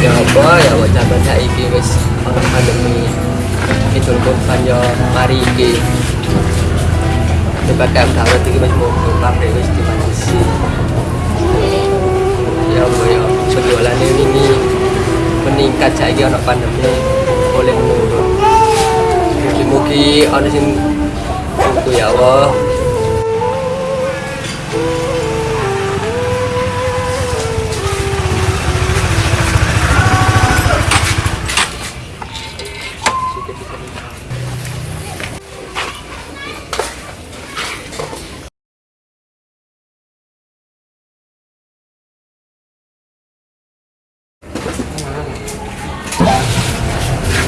Ya apa ya buat zaman saiki wis ono pandemi. Itu kurban yo mari iki. PPKM darurat iki wis mau pabrik wis dibatasi. Ya apa ya penjualan ini meningkat saiki ono pandemi boleh menurun. Mugi-mugi ono sing itu ya Allah.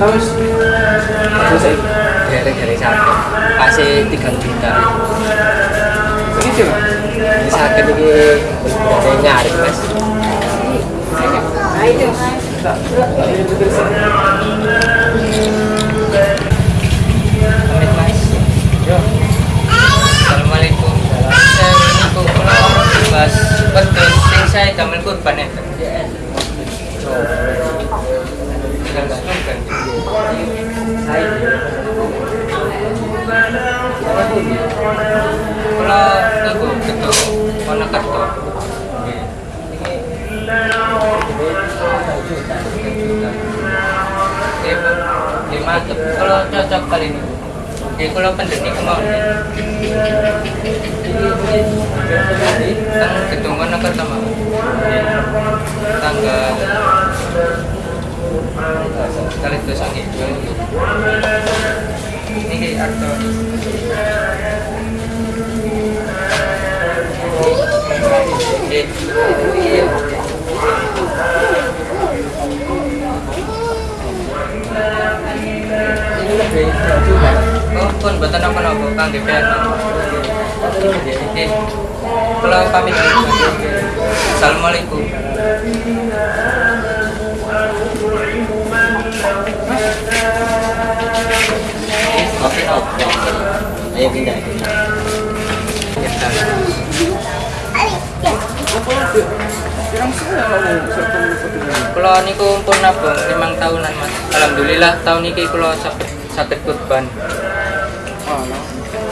Wis. Selesai. Dari dari sakit. Kasih tiga juta. Mas. Ini sakit ini dari nyari mas. Yo. Assalamualaikum. Saya niku kula Mas betul sing saya damel kurban enten. Tinggal ana kerto. Nggih, mantep. Kalau cocok kali ini. Nggih, kula pendeni kemauan. Tang gedung mana pertama? Tanggal kali itu sakit ini aktor ini. Lebih juga oh pun betul apa nopo kang DPR kalau pamit Assalamualaikum Ayo pindah. Kalau niku pun nabung limang tahunan mas. Alhamdulillah tahun ini kalau sakit sakit kurban. Oh, no.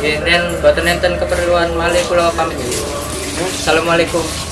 Dan buatan enten keperluan malih kalau pamit. Assalamualaikum.